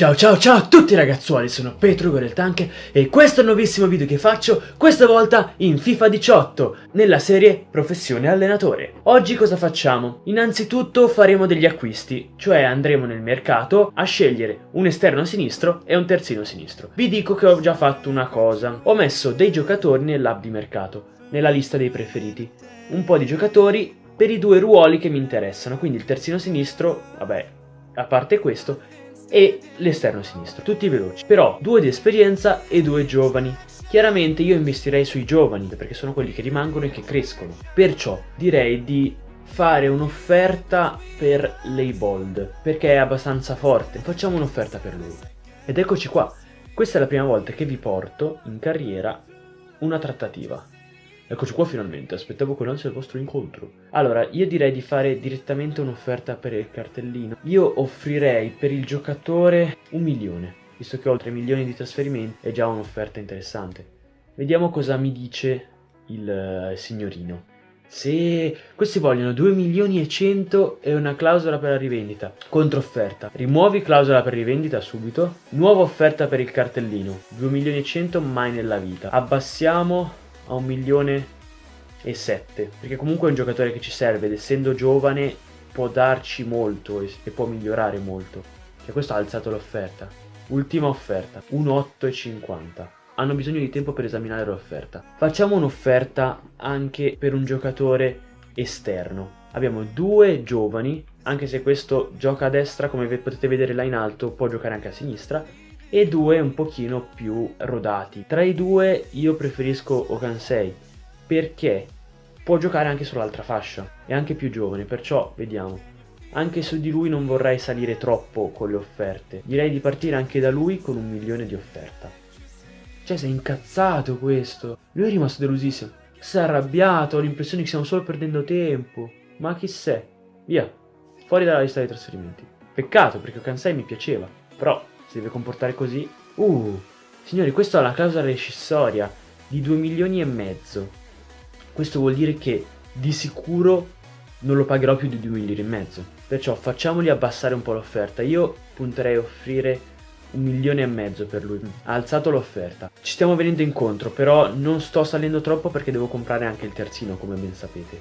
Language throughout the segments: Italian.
Ciao ciao ciao a tutti ragazzuoli, sono Petro Gorel Tank e questo è il nuovissimo video che faccio, questa volta in FIFA 18, nella serie Professione Allenatore. Oggi cosa facciamo? Innanzitutto faremo degli acquisti, cioè andremo nel mercato a scegliere un esterno sinistro e un terzino sinistro. Vi dico che ho già fatto una cosa, ho messo dei giocatori nell'app di mercato, nella lista dei preferiti. Un po' di giocatori per i due ruoli che mi interessano, quindi il terzino sinistro, vabbè, a parte questo, e l'esterno sinistro, tutti veloci, però due di esperienza e due giovani. Chiaramente io investirei sui giovani perché sono quelli che rimangono e che crescono, perciò direi di fare un'offerta per Leibold perché è abbastanza forte, facciamo un'offerta per lui. Ed eccoci qua, questa è la prima volta che vi porto in carriera una trattativa. Eccoci qua finalmente, aspettavo con ansia il vostro incontro. Allora, io direi di fare direttamente un'offerta per il cartellino. Io offrirei per il giocatore un milione, visto che ho 3 milioni di trasferimenti, è già un'offerta interessante. Vediamo cosa mi dice il uh, signorino. Se questi vogliono 2 milioni e 100 e una clausola per la rivendita, controfferta. Rimuovi clausola per rivendita subito. Nuova offerta per il cartellino, 2 milioni e 100 mai nella vita. Abbassiamo a un milione e sette. Perché comunque è un giocatore che ci serve ed essendo giovane può darci molto e, e può migliorare molto. E questo ha alzato l'offerta. Ultima offerta 1,850 hanno bisogno di tempo per esaminare l'offerta. Facciamo un'offerta anche per un giocatore esterno. Abbiamo due giovani anche se questo gioca a destra come potete vedere là in alto può giocare anche a sinistra e due un pochino più rodati. Tra i due io preferisco Okansei perché può giocare anche sull'altra fascia, è anche più giovane, perciò vediamo. Anche su di lui non vorrei salire troppo con le offerte, direi di partire anche da lui con un milione di offerta. Cioè sei incazzato questo, lui è rimasto delusissimo, si è arrabbiato, ho l'impressione che stiamo solo perdendo tempo, ma chi sei? Via, fuori dalla lista dei trasferimenti. Peccato perché Okansei mi piaceva, però si deve comportare così. Uh, signori, questa è la clausola rescissoria di 2 milioni e mezzo. Questo vuol dire che di sicuro non lo pagherò più di 2 milioni e mezzo. Perciò facciamogli abbassare un po' l'offerta. Io punterei a offrire un milione e mezzo per lui. Ha alzato l'offerta. Ci stiamo venendo incontro, però non sto salendo troppo perché devo comprare anche il terzino, come ben sapete.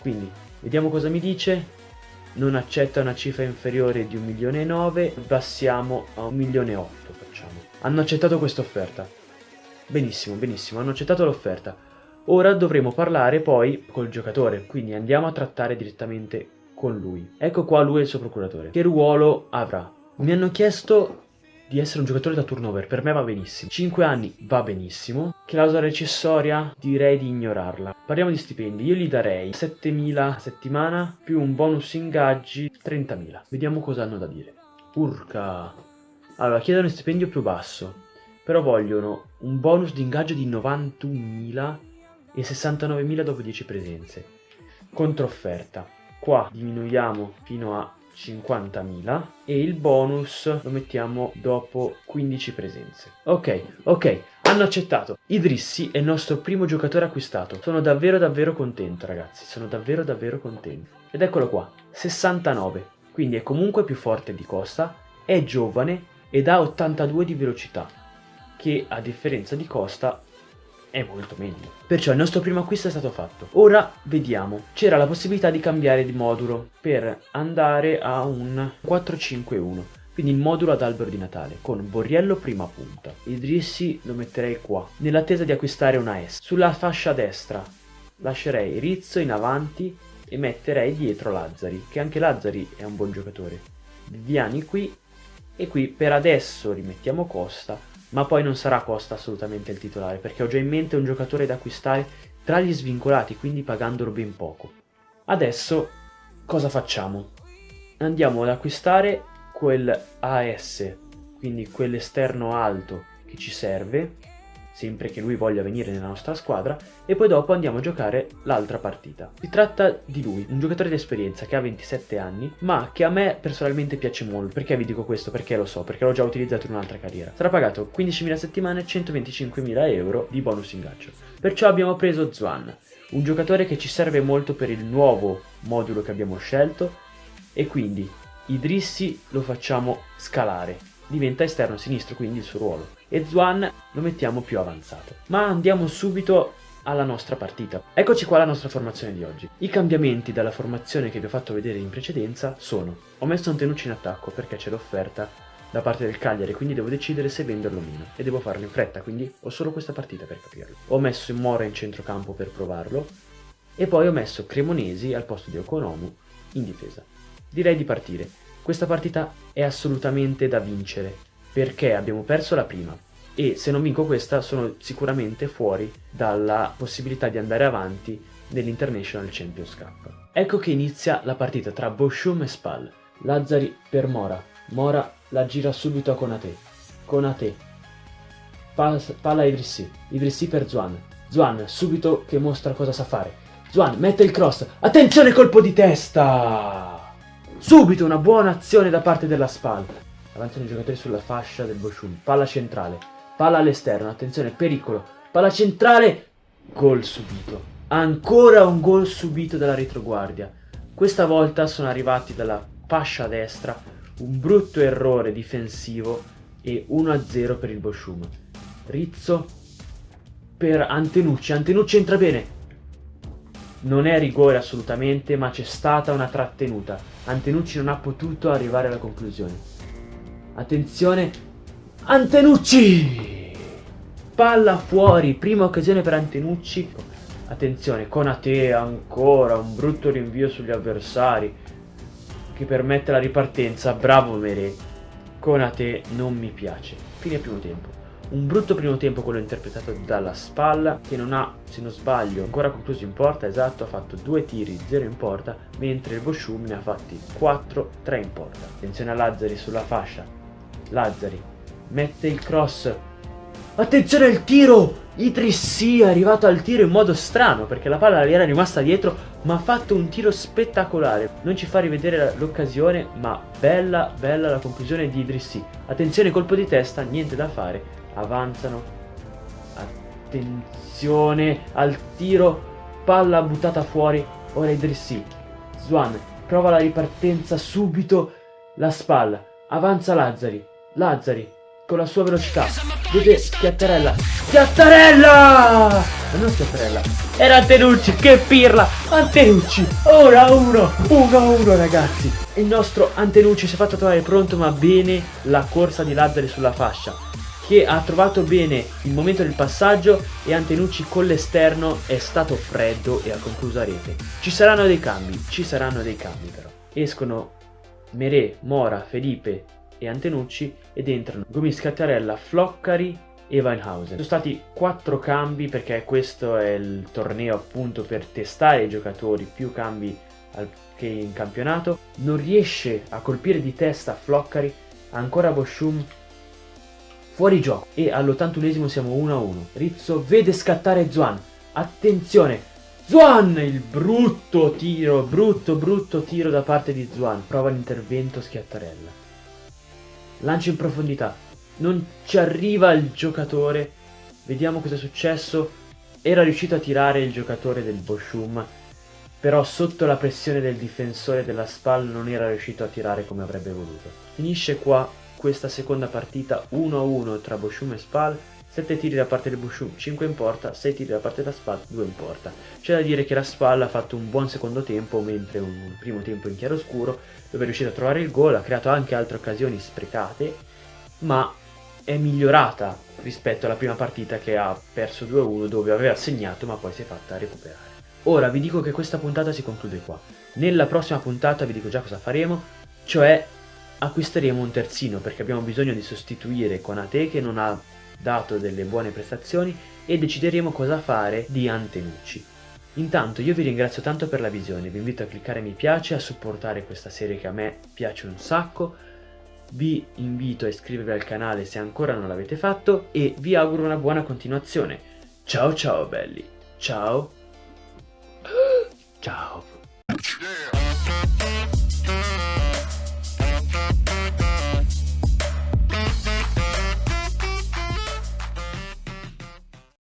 Quindi, vediamo cosa mi dice non accetta una cifra inferiore di 1 milione e 9, passiamo a 1 milione e 8 facciamo. Hanno accettato questa offerta. Benissimo, benissimo, hanno accettato l'offerta. Ora dovremo parlare poi col giocatore, quindi andiamo a trattare direttamente con lui. Ecco qua lui e il suo procuratore. Che ruolo avrà? Mi hanno chiesto di essere un giocatore da turnover, per me va benissimo. 5 anni va benissimo. Clausola recessoria direi di ignorarla. Parliamo di stipendi, io gli darei 7.000 a settimana più un bonus ingaggi 30.000. Vediamo cosa hanno da dire. Urca. Allora, chiedono un stipendio più basso, però vogliono un bonus di ingaggio di 91.000 e 69.000 dopo 10 presenze. Controfferta. Qua diminuiamo fino a 50.000 e il bonus lo mettiamo dopo 15 presenze. Ok, ok, hanno accettato. Idrissi è il nostro primo giocatore acquistato. Sono davvero davvero contento ragazzi, sono davvero davvero contento. Ed eccolo qua, 69. Quindi è comunque più forte di Costa, è giovane ed ha 82 di velocità, che a differenza di Costa è molto meglio. Perciò il nostro primo acquisto è stato fatto. Ora vediamo. C'era la possibilità di cambiare di modulo per andare a un 451. Quindi il modulo ad albero di Natale con Borriello prima punta. Idrissi lo metterei qua, nell'attesa di acquistare una S. Sulla fascia destra lascerei Rizzo in avanti e metterei dietro Lazzari, che anche Lazzari è un buon giocatore. Viviani qui e qui per adesso rimettiamo Costa ma poi non sarà Costa assolutamente il titolare, perché ho già in mente un giocatore da acquistare tra gli svincolati, quindi pagandolo ben poco. Adesso cosa facciamo? Andiamo ad acquistare quel AS, quindi quell'esterno alto che ci serve, sempre che lui voglia venire nella nostra squadra, e poi dopo andiamo a giocare l'altra partita. Si tratta di lui, un giocatore di esperienza che ha 27 anni, ma che a me personalmente piace molto. Perché vi dico questo? Perché lo so, perché l'ho già utilizzato in un'altra carriera. Sarà pagato 15.000 settimane e 125.000 euro di bonus ingaggio. Perciò abbiamo preso Zwan, un giocatore che ci serve molto per il nuovo modulo che abbiamo scelto, e quindi Idrissi lo facciamo scalare diventa esterno sinistro, quindi il suo ruolo. E Zwan lo mettiamo più avanzato. Ma andiamo subito alla nostra partita. Eccoci qua la nostra formazione di oggi. I cambiamenti dalla formazione che vi ho fatto vedere in precedenza sono ho messo Antenucci in attacco perché c'è l'offerta da parte del Cagliari, quindi devo decidere se venderlo o meno e devo farlo in fretta, quindi ho solo questa partita per capirlo. Ho messo Mora in centrocampo per provarlo e poi ho messo Cremonesi al posto di Okonomu in difesa. Direi di partire. Questa partita è assolutamente da vincere perché abbiamo perso la prima, e se non vinco questa sono sicuramente fuori dalla possibilità di andare avanti nell'International Champions Cup. Ecco che inizia la partita tra Boshum e Spal. Lazzari per Mora. Mora la gira subito a Konate. Konate. palla Idrissi. Idrissi per Zuan. Zuan subito che mostra cosa sa fare. Zuan mette il cross. Attenzione colpo di testa! Subito una buona azione da parte della Spal. Avanzano i giocatori sulla fascia del Boshum. Palla centrale. Palla all'esterno, attenzione, pericolo. Palla centrale, gol subito. Ancora un gol subito dalla retroguardia. Questa volta sono arrivati dalla fascia destra, un brutto errore difensivo e 1-0 per il Boschum. Rizzo per Antenucci, Antenucci entra bene. Non è rigore assolutamente, ma c'è stata una trattenuta. Antenucci non ha potuto arrivare alla conclusione. Attenzione, Antenucci! Palla fuori, prima occasione per Antenucci. Attenzione, Conate ancora, un brutto rinvio sugli avversari che permette la ripartenza. Bravo Mere. Conate non mi piace. Fine primo tempo. Un brutto primo tempo quello interpretato dalla spalla che non ha, se non sbaglio, ancora concluso in porta, esatto, ha fatto due tiri, 0 in porta, mentre il Boschum ne ha fatti 4, 3 in porta. Attenzione a Lazzari sulla fascia. Lazzari mette il cross. Attenzione al tiro! Idrissi è arrivato al tiro in modo strano perché la palla gli era rimasta dietro ma ha fatto un tiro spettacolare. Non ci fa rivedere l'occasione ma bella bella la conclusione di Idrissi. Attenzione colpo di testa, niente da fare. Avanzano. Attenzione al tiro. Palla buttata fuori. Ora Idrissi. Swan prova la ripartenza subito. La spalla. Avanza Lazzari. Lazzari con la sua velocità. Vede Schiattarella. Schiattarella! Non Schiattarella. Era Antenucci, che pirla! Antenucci, ora uno, uno a uno ragazzi. Il nostro Antenucci si è fatto trovare pronto ma bene la corsa di Lazzari sulla fascia. Che ha trovato bene il momento del passaggio e Antenucci con l'esterno è stato freddo e ha concluso a rete. Ci saranno dei cambi, ci saranno dei cambi però. Escono Merè, Mora, Felipe, e Antenucci ed entrano Gomis Cattarella, Floccari e Weinhausen. Sono stati quattro cambi perché questo è il torneo appunto per testare i giocatori, più cambi che in campionato. Non riesce a colpire di testa Floccari, ancora Boschum fuori gioco e all'81esimo siamo 1-1. Rizzo vede scattare Zuan, attenzione! Zuan! Il brutto tiro, brutto brutto tiro da parte di Zuan. Prova l'intervento Schiattarella lancio in profondità, non ci arriva il giocatore, vediamo cosa è successo, era riuscito a tirare il giocatore del Boshum, però sotto la pressione del difensore della SPAL non era riuscito a tirare come avrebbe voluto. Finisce qua questa seconda partita 1-1 tra Boshum e SPAL, 7 tiri da parte del Bushum, 5 in porta, 6 tiri da parte della SPAL, 2 in porta. C'è da dire che la SPAL ha fatto un buon secondo tempo, mentre un primo tempo in chiaroscuro, dove è riuscito a trovare il gol, ha creato anche altre occasioni sprecate, ma è migliorata rispetto alla prima partita che ha perso 2-1 dove aveva segnato ma poi si è fatta recuperare. Ora vi dico che questa puntata si conclude qua. Nella prossima puntata vi dico già cosa faremo, cioè acquisteremo un terzino perché abbiamo bisogno di sostituire Konate che non ha dato delle buone prestazioni e decideremo cosa fare di Antenucci. Intanto io vi ringrazio tanto per la visione, vi invito a cliccare mi piace, a supportare questa serie che a me piace un sacco, vi invito a iscrivervi al canale se ancora non l'avete fatto e vi auguro una buona continuazione. Ciao ciao belli, ciao, ciao.